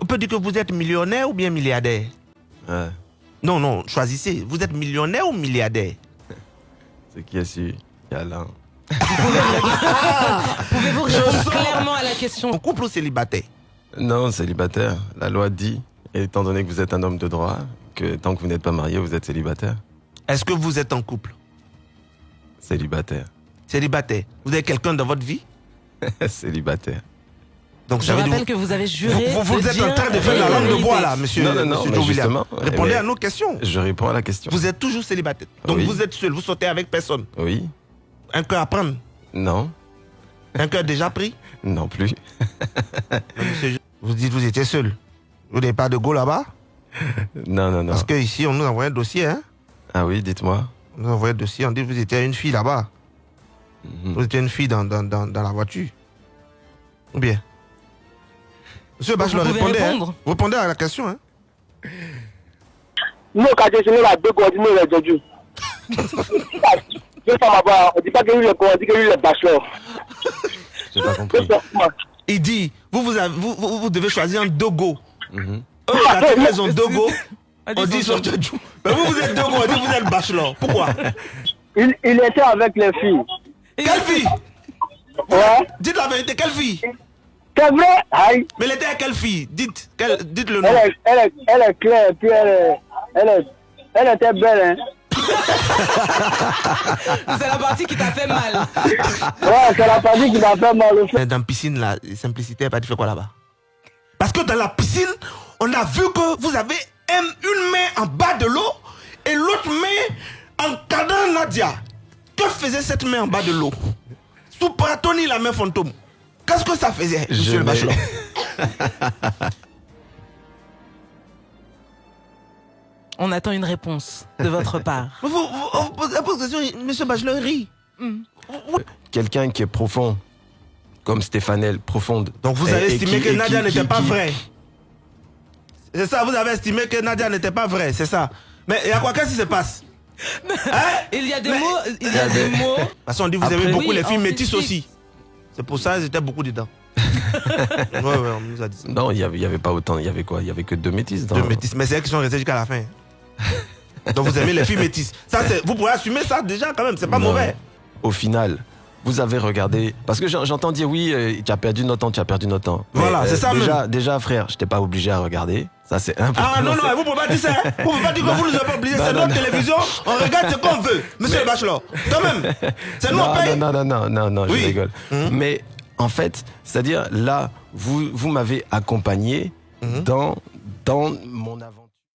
on peut dire que vous êtes millionnaire ou bien milliardaire? Ouais. Non, non, choisissez. Vous êtes millionnaire ou milliardaire? C'est qui est sûr Il y a l'un. Pouvez-vous répondre clairement à la question? En couple ou célibataire? Non, célibataire. La loi dit, étant donné que vous êtes un homme de droit, que tant que vous n'êtes pas marié, vous êtes célibataire. Est-ce que vous êtes en couple? Célibataire. Célibataire. Vous avez quelqu'un dans votre vie? Célibataire. Donc Je rappelle que vous avez juré. vous, vous de êtes en train de faire la langue de bois là, monsieur, Non, non, non, monsieur justement, Répondez à nos questions. Je réponds à la question. Vous êtes toujours célibataire. Donc Oui. vous êtes seul, vous sortez avec personne. Oui. Un cœur à prendre. Non. Un cœur déjà pris. Non plus. Monsieur, vous dites vous étiez seul. Vous n'avez pas de go là-bas Non, non, non. Parce qu'ici, on nous envoie un dossier. Hein Ah oui, dites-moi. on nous envoie un dossier, on dit que vous étiez une fille là-bas. Mhm. Vous étiez une fille dans, dans, dans, dans la voiture. Ou bien? Monsieur Bachelor, pouvez répondez. hein. répondez à la question. Hein. Nous, quand j'ai signé la deux coordonnées les Dodju. Deux femmes là-bas, on dit pas que lui est on dit que lui est bachelor. J'ai pas compris. Il dit, vous, vous, avez- vous, vous, vous devez choisir un dogo. Mhm. Eux, quand ils ont dogo, Ah, on dit sur Jojo. Mais vous, vous êtes dogo, on dit que vous êtes bachelor. Pourquoi? Il, il était avec les filles. Quelle fille? Ouais. Dites la vérité, quelle fille? C'est vrai. Aïe. Mais elle était à quelle fille? Dites, quelle- dites le nom. Elle est, elle, est, elle est claire, puis elle est, elle est, elle était belle, hein. C'est la partie qui t'a fait mal. Ouais, c'est la partie qui m'a fait mal. Mais Dans la piscine, la simplicité, elle pas dit fait quoi là-bas? Parce que dans la piscine, on a vu que vous avez un- une main en bas de l'eau et l'autre main en cadran Nadia. Que faisait cette main en bas de l'eau? Sous Pratoni, la main fantôme. Qu'est-ce que ça faisait, Je monsieur le bachelor On attend une réponse de votre part. Vous, vous, vous posez la question, monsieur Bachelor il rit. Quelqu'un qui est profond, comme Stéphanel, profonde. Donc vous avez et estimé qui- que Nadia n'était pas qui- vraie. C'est ça, vous avez estimé que Nadia n'était pas vraie, c'est ça. Mais il y a quoi Qu'est-ce qui se passe? Hein Il y a des Mais- mots. Il y a des mots. De toute façon, on dit que vous Après- avez beaucoup Oui, les filles métisses aussi. C'est pour ça qu'ils étaient beaucoup dedans. ouais, ouais, on nous a dit ça. Non, il y avait, il y avait pas autant. Il y avait quoi? Il y avait que deux métis dans. Deux métisses. Mais c'est elles qui sont restées jusqu'à la fin. Donc vous aimez les filles métisses. Ça, vous pourrez assumer ça déjà quand même, c'est pas Non. mauvais. Au final, vous avez regardé. Parce que j'en- j'entends dire oui, euh, tu as perdu notre temps, tu as perdu notre temps. Voilà, c'est ça Déjà, déjà, frère, je t'étais pas obligé à regarder. Ça, c'est important. Ah non, non, vous pouvez pas dire ça. hein. Vous pouvez pas dire que vous nous avez pas obligé. Non, C'est notre télévision, on regarde ce qu'on veut. Monsieur le Bachelor, quand même. C'est nous, on non, paye. non, non, non, non, non, Oui. je rigole. Mhm. Mais en fait, c'est-à-dire là, vous, vous m'avez accompagné Mhm. dans, dans mon avant.